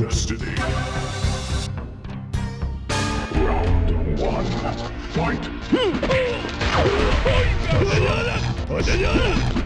destiny. Round one, fight!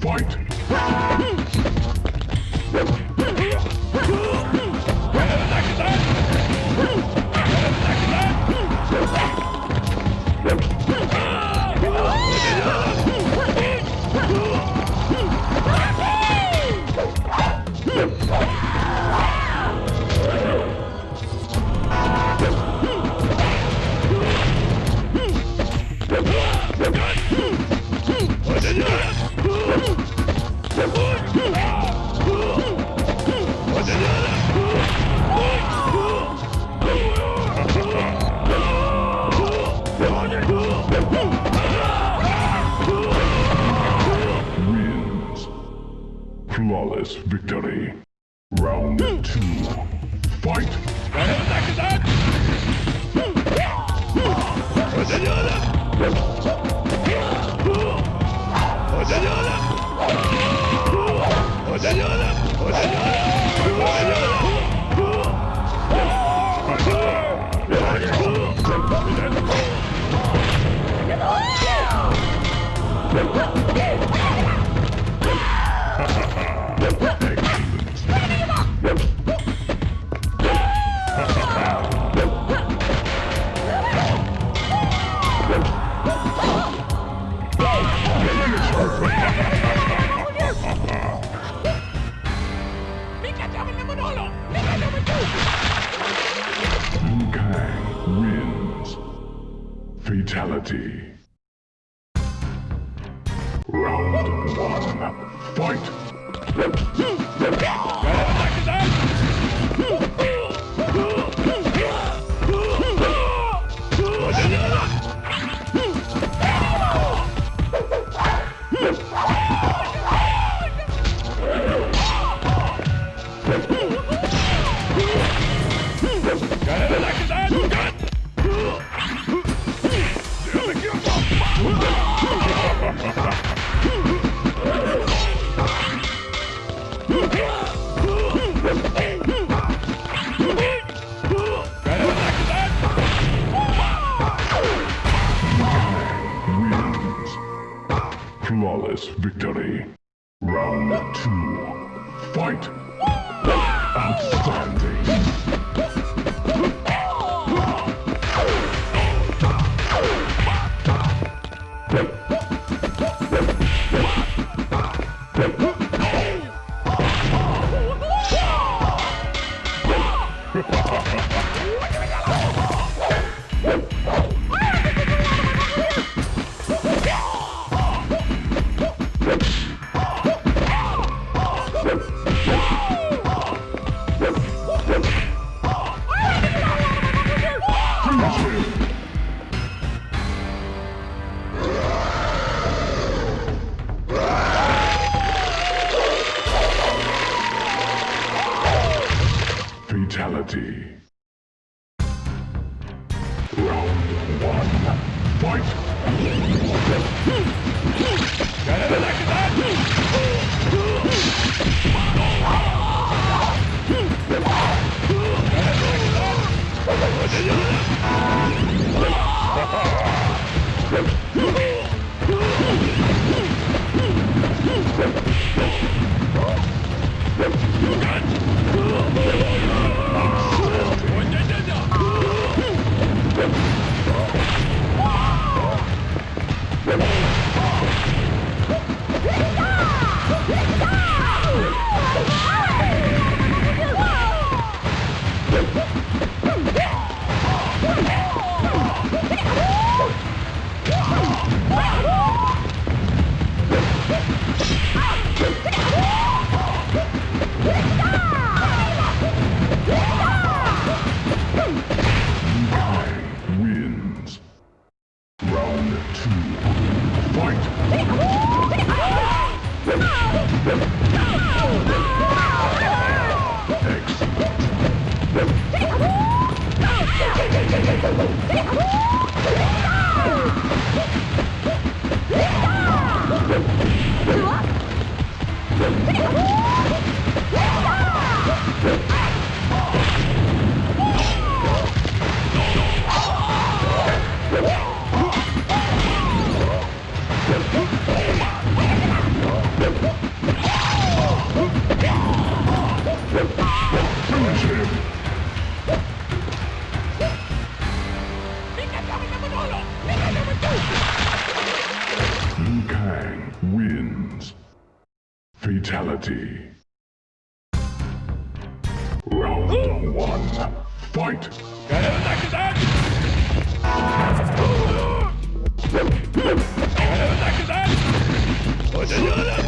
Fight! Hmm. Victory. Flawless victory. Round two. Fight! Outstanding. Yeah. Ah! Wins.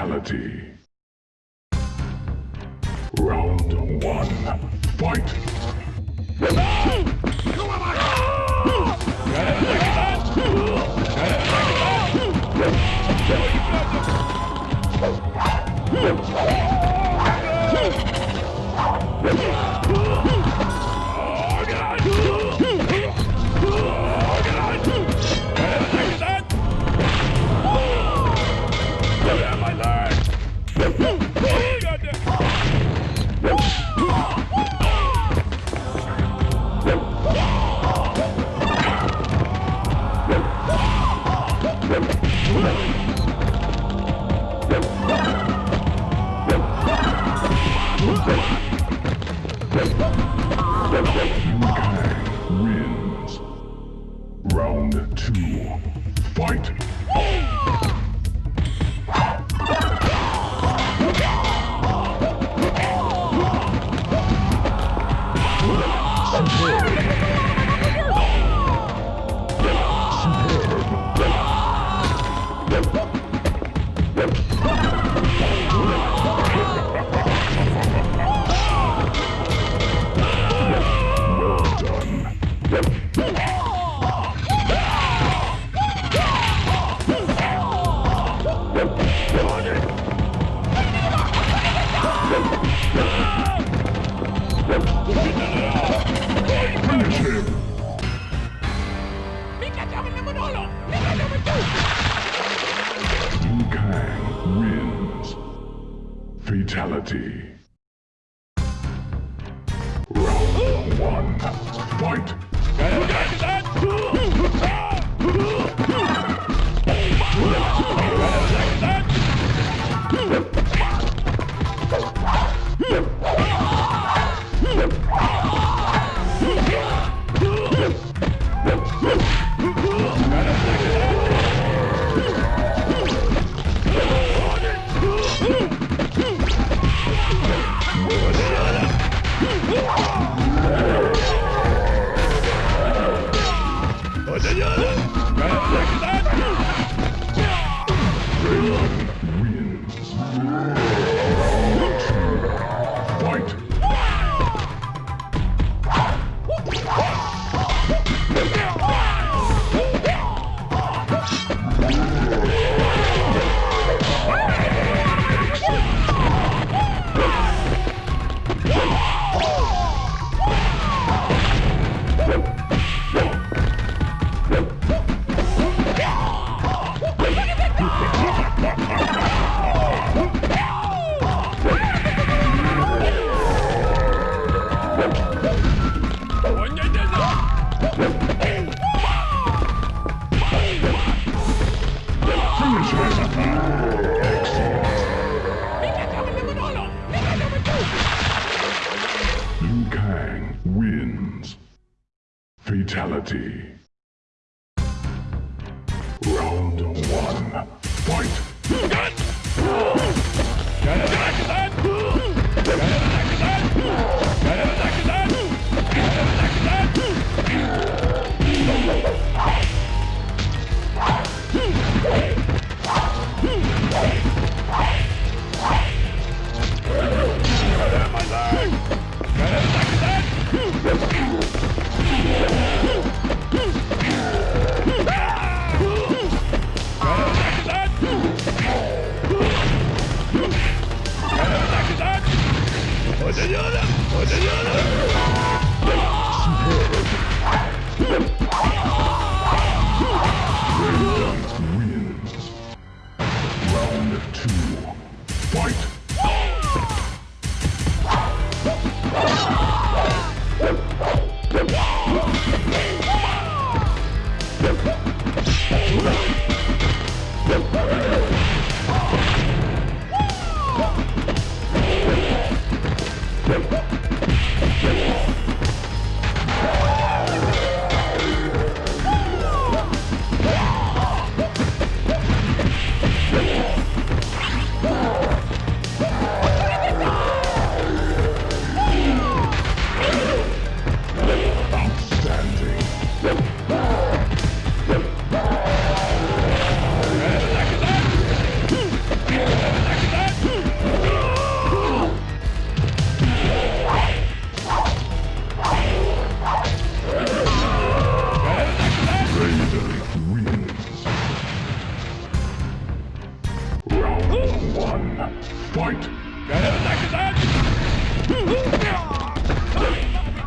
Fatality. Round one. Fight! Huh? 别动。Fatality. Uau!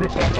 Excellent.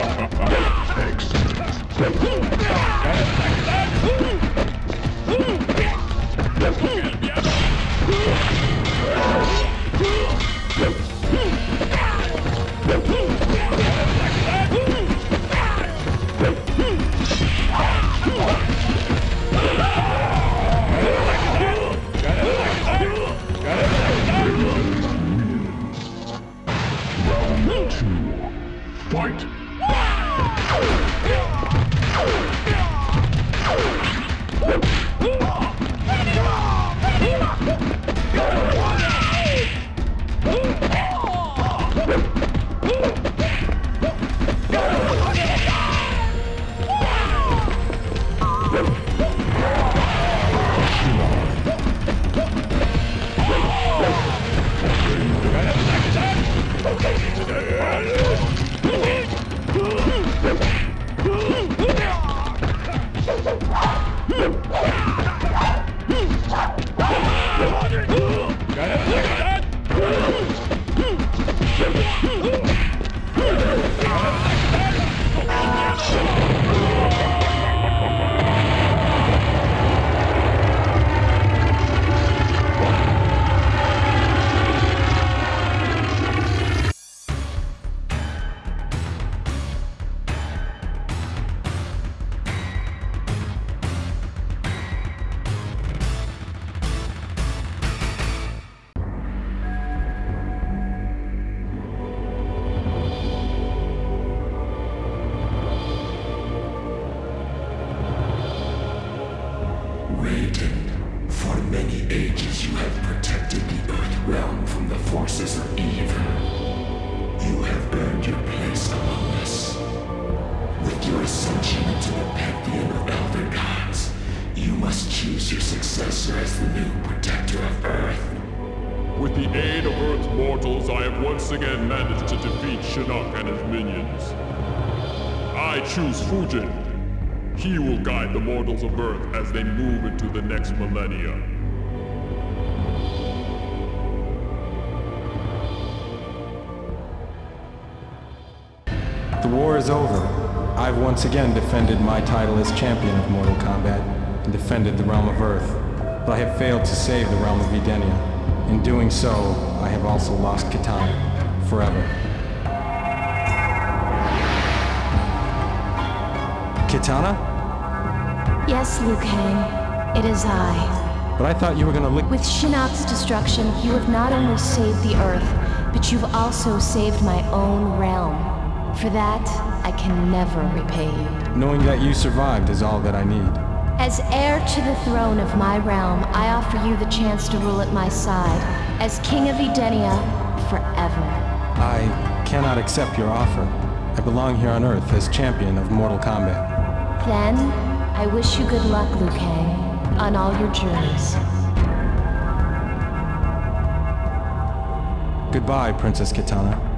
Raiden, for many ages you have protected the Earth realm from the forces of evil. You have earned your place among us. With your ascension into the pantheon of Elder Gods, you must choose your successor as the new protector of Earth. With the aid of Earth's mortals, I have once again managed to defeat Shinnok and his minions. I choose Fujin. He will guide the mortals of Earth as they move into the next millennia. The war is over. I've once again defended my title as champion of Mortal Kombat and defended the realm of Earth, but I have failed to save the realm of Edenia. In doing so, I have also lost Kitana forever. Kitana? Yes, Liu Kang. It is I. But I thought you were gonna lick- With Shinnok's destruction, you have not only saved the Earth, but you've also saved my own realm. For that, I can never repay you. Knowing that you survived is all that I need. As heir to the throne of my realm, I offer you the chance to rule at my side, as King of Edenia, forever. I cannot accept your offer. I belong here on Earth as champion of Mortal Kombat. Then, I wish you good luck, Kang, on all your journeys. Goodbye, Princess Kitana.